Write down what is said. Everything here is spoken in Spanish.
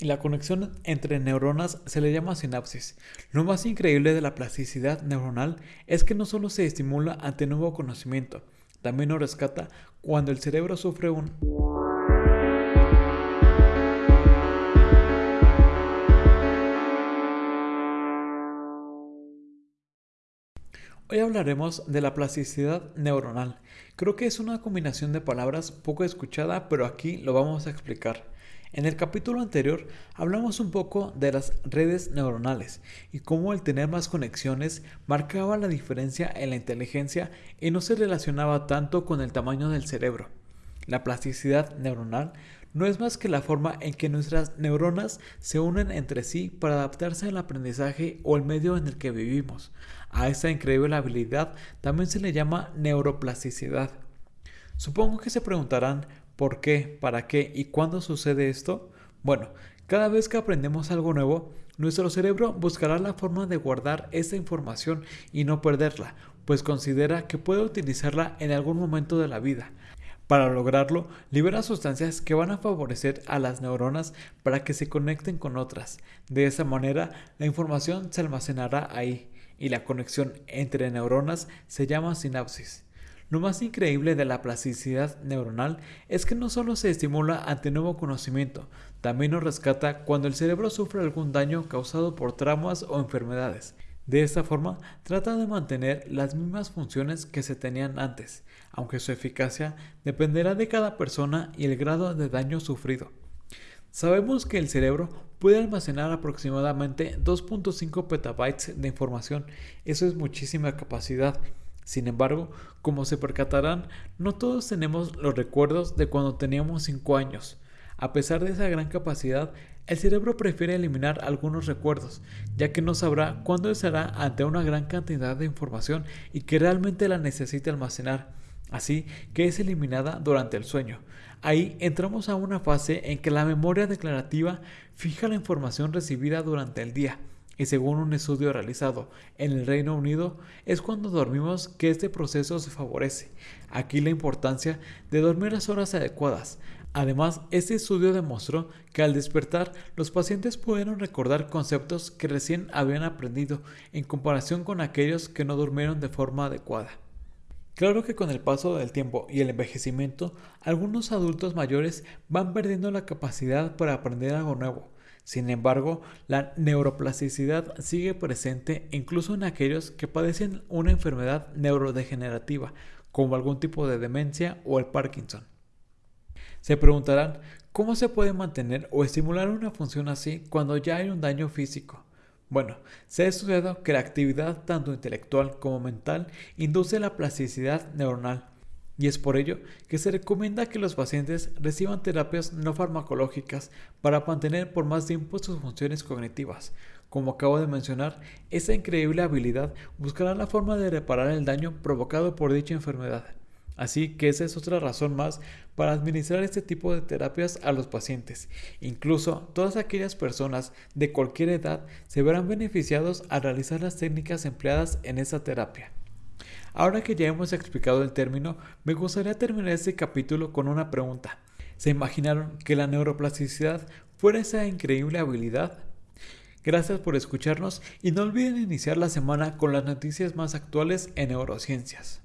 y la conexión entre neuronas se le llama sinapsis. Lo más increíble de la plasticidad neuronal es que no solo se estimula ante nuevo conocimiento, también lo rescata cuando el cerebro sufre un... Hoy hablaremos de la plasticidad neuronal. Creo que es una combinación de palabras poco escuchada, pero aquí lo vamos a explicar. En el capítulo anterior hablamos un poco de las redes neuronales y cómo el tener más conexiones marcaba la diferencia en la inteligencia y no se relacionaba tanto con el tamaño del cerebro. La plasticidad neuronal no es más que la forma en que nuestras neuronas se unen entre sí para adaptarse al aprendizaje o el medio en el que vivimos. A esta increíble habilidad también se le llama neuroplasticidad. Supongo que se preguntarán por qué, para qué y cuándo sucede esto. Bueno, cada vez que aprendemos algo nuevo, nuestro cerebro buscará la forma de guardar esa información y no perderla, pues considera que puede utilizarla en algún momento de la vida. Para lograrlo, libera sustancias que van a favorecer a las neuronas para que se conecten con otras. De esa manera, la información se almacenará ahí y la conexión entre neuronas se llama sinapsis. Lo más increíble de la plasticidad neuronal es que no solo se estimula ante nuevo conocimiento, también nos rescata cuando el cerebro sufre algún daño causado por traumas o enfermedades. De esta forma, trata de mantener las mismas funciones que se tenían antes, aunque su eficacia dependerá de cada persona y el grado de daño sufrido. Sabemos que el cerebro puede almacenar aproximadamente 2.5 petabytes de información, eso es muchísima capacidad. Sin embargo, como se percatarán, no todos tenemos los recuerdos de cuando teníamos 5 años. A pesar de esa gran capacidad, el cerebro prefiere eliminar algunos recuerdos, ya que no sabrá cuándo estará ante una gran cantidad de información y que realmente la necesita almacenar, así que es eliminada durante el sueño. Ahí entramos a una fase en que la memoria declarativa fija la información recibida durante el día, y según un estudio realizado en el Reino Unido, es cuando dormimos que este proceso se favorece. Aquí la importancia de dormir las horas adecuadas, Además, este estudio demostró que al despertar los pacientes pudieron recordar conceptos que recién habían aprendido en comparación con aquellos que no durmieron de forma adecuada. Claro que con el paso del tiempo y el envejecimiento, algunos adultos mayores van perdiendo la capacidad para aprender algo nuevo. Sin embargo, la neuroplasticidad sigue presente incluso en aquellos que padecen una enfermedad neurodegenerativa, como algún tipo de demencia o el Parkinson. Se preguntarán, ¿cómo se puede mantener o estimular una función así cuando ya hay un daño físico? Bueno, se ha estudiado que la actividad tanto intelectual como mental induce la plasticidad neuronal y es por ello que se recomienda que los pacientes reciban terapias no farmacológicas para mantener por más tiempo sus funciones cognitivas. Como acabo de mencionar, esa increíble habilidad buscará la forma de reparar el daño provocado por dicha enfermedad. Así que esa es otra razón más para administrar este tipo de terapias a los pacientes. Incluso todas aquellas personas de cualquier edad se verán beneficiados al realizar las técnicas empleadas en esta terapia. Ahora que ya hemos explicado el término, me gustaría terminar este capítulo con una pregunta. ¿Se imaginaron que la neuroplasticidad fuera esa increíble habilidad? Gracias por escucharnos y no olviden iniciar la semana con las noticias más actuales en neurociencias.